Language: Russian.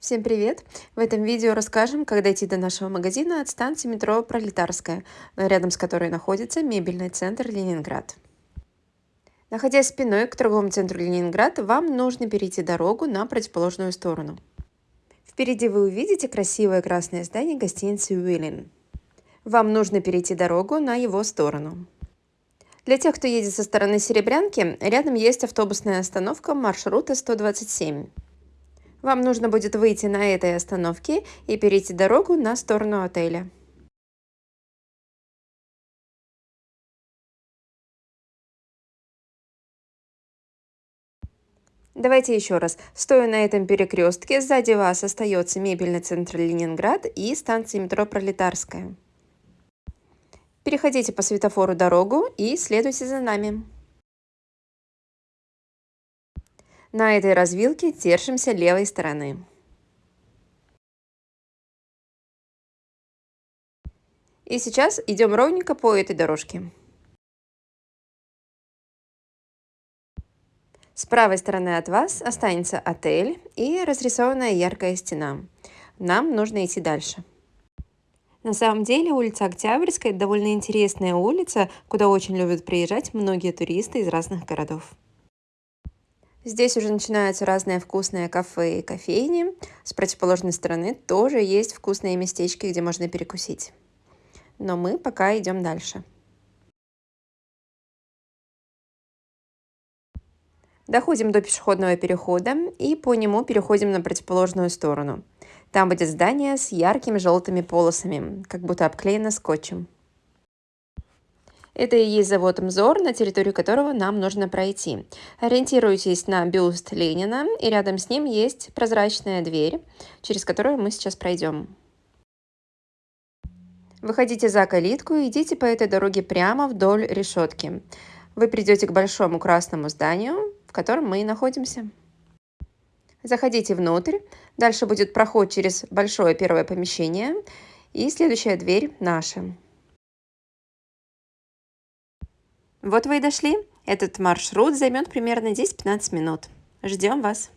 Всем привет! В этом видео расскажем, как дойти до нашего магазина от станции метро Пролетарская, рядом с которой находится мебельный центр Ленинград. Находясь спиной к торговому центру Ленинград, вам нужно перейти дорогу на противоположную сторону. Впереди вы увидите красивое красное здание гостиницы Уиллин. Вам нужно перейти дорогу на его сторону. Для тех, кто едет со стороны Серебрянки, рядом есть автобусная остановка маршрута 127. Вам нужно будет выйти на этой остановке и перейти дорогу на сторону отеля. Давайте еще раз. Стоя на этом перекрестке, сзади вас остается мебельный центр Ленинград и станция метро Пролетарская. Переходите по светофору дорогу и следуйте за нами. На этой развилке держимся левой стороны. И сейчас идем ровненько по этой дорожке. С правой стороны от вас останется отель и разрисованная яркая стена. Нам нужно идти дальше. На самом деле улица Октябрьская – довольно интересная улица, куда очень любят приезжать многие туристы из разных городов. Здесь уже начинаются разные вкусные кафе и кофейни. С противоположной стороны тоже есть вкусные местечки, где можно перекусить. Но мы пока идем дальше. Доходим до пешеходного перехода и по нему переходим на противоположную сторону. Там будет здание с яркими желтыми полосами, как будто обклеено скотчем. Это и есть завод МЗОР, на территорию которого нам нужно пройти. Ориентируйтесь на бюст Ленина, и рядом с ним есть прозрачная дверь, через которую мы сейчас пройдем. Выходите за калитку и идите по этой дороге прямо вдоль решетки. Вы придете к большому красному зданию, в котором мы и находимся. Заходите внутрь, дальше будет проход через большое первое помещение, и следующая дверь наша. Вот вы и дошли. Этот маршрут займет примерно 10-15 минут. Ждем вас.